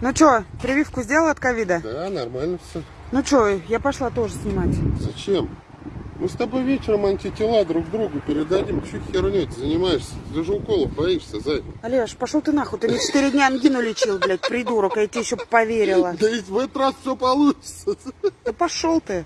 Ну что, прививку сделал от ковида? Да, нормально все. Ну что, я пошла тоже снимать. Зачем? Мы с тобой вечером антитела друг другу передадим. Чуть херню ты занимаешься? Ты же уколов боишься, зай. Олеж, пошел ты нахуй, ты мне четыре дня ангину лечил, блядь, придурок, а я тебе еще поверила. Да ведь в этот раз все получится. Да пошел ты.